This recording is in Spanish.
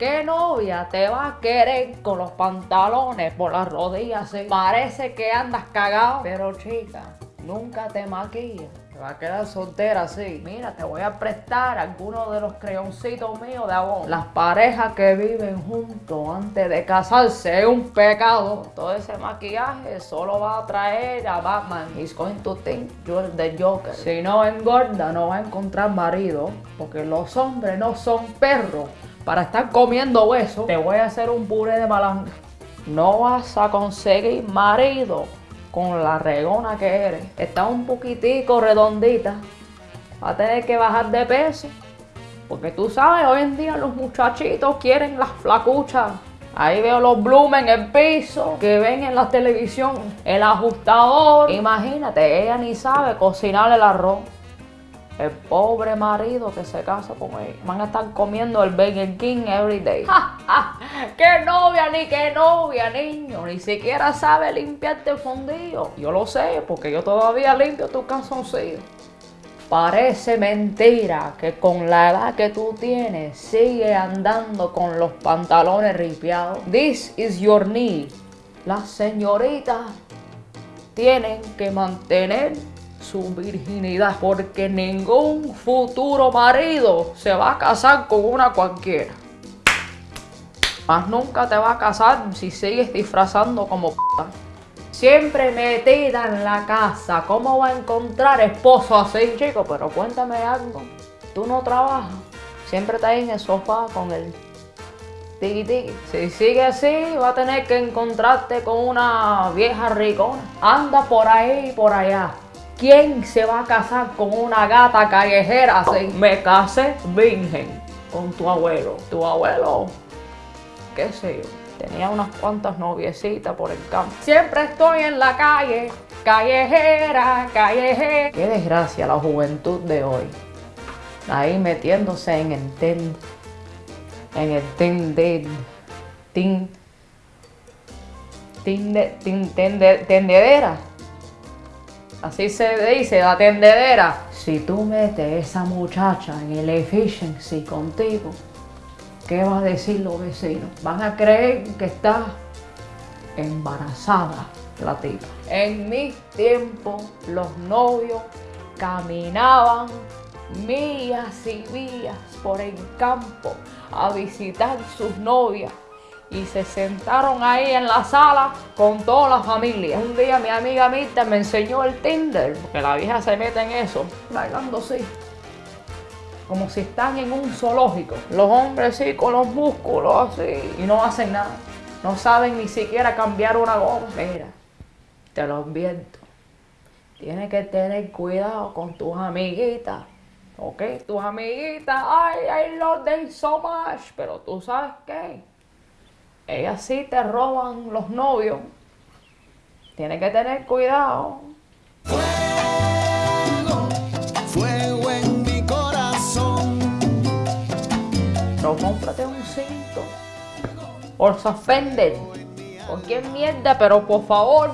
¿Qué novia te va a querer con los pantalones por las rodillas así? Parece que andas cagado. Pero chica, nunca te maquillas. Va a quedar soltera así. Mira, te voy a prestar algunos de los creoncitos míos de abón. Las parejas que viven juntos antes de casarse es un pecado. Todo ese maquillaje solo va a traer a Batman. He's going to think you're the Joker. Si no engorda, no va a encontrar marido. Porque los hombres no son perros para estar comiendo hueso. Te voy a hacer un puré de malanga. No vas a conseguir marido con la regona que eres. Está un poquitico redondita. Va a tener que bajar de peso. Porque tú sabes, hoy en día los muchachitos quieren las flacuchas. Ahí veo los blumen en el piso, que ven en la televisión el ajustador. Imagínate, ella ni sabe cocinar el arroz. El pobre marido que se casa con ella. Van a estar comiendo el Burger King every day. ¡Qué novia, ni qué novia, niño! Ni siquiera sabe limpiarte el fondillo. Yo lo sé, porque yo todavía limpio tu calzoncillo. Parece mentira que con la edad que tú tienes sigue andando con los pantalones ripiados. This is your need. Las señoritas tienen que mantener su virginidad porque ningún futuro marido se va a casar con una cualquiera. Más nunca te va a casar si sigues disfrazando como p***. Siempre metida en la casa. ¿Cómo va a encontrar esposo así, chico? Pero cuéntame algo. Tú no trabajas. Siempre estás en el sofá con el tiki tiki. Si sigue así, va a tener que encontrarte con una vieja ricona. Anda por ahí y por allá. ¿Quién se va a casar con una gata callejera así? Me casé virgen con tu abuelo. Tu abuelo, qué sé yo, tenía unas cuantas noviecitas por el campo. Siempre estoy en la calle, callejera, callejera. Qué desgracia la juventud de hoy. Ahí metiéndose en el ten, en el ten de, tin, tin, de- tin- tende- tendedera. Así se dice, la tendedera. Si tú metes esa muchacha en el efficiency contigo, ¿qué va a decir los vecinos? Van a creer que está embarazada la tipa. En mis tiempos, los novios caminaban millas y millas por el campo a visitar sus novias y se sentaron ahí en la sala con toda la familia. Un día mi amiga Mirta me enseñó el Tinder, porque la vieja se mete en eso, bailando así. Como si están en un zoológico. Los hombres sí, con los músculos así. Y no hacen nada. No saben ni siquiera cambiar una goma. Mira, te lo advierto. Tienes que tener cuidado con tus amiguitas. ¿Ok? Tus amiguitas, ay, I love them so much. Pero tú sabes qué. Ellas sí te roban los novios. Tienes que tener cuidado. Fuego en mi corazón. Pero cómprate un cinto. Or suspended. Cualquier mierda, pero por favor,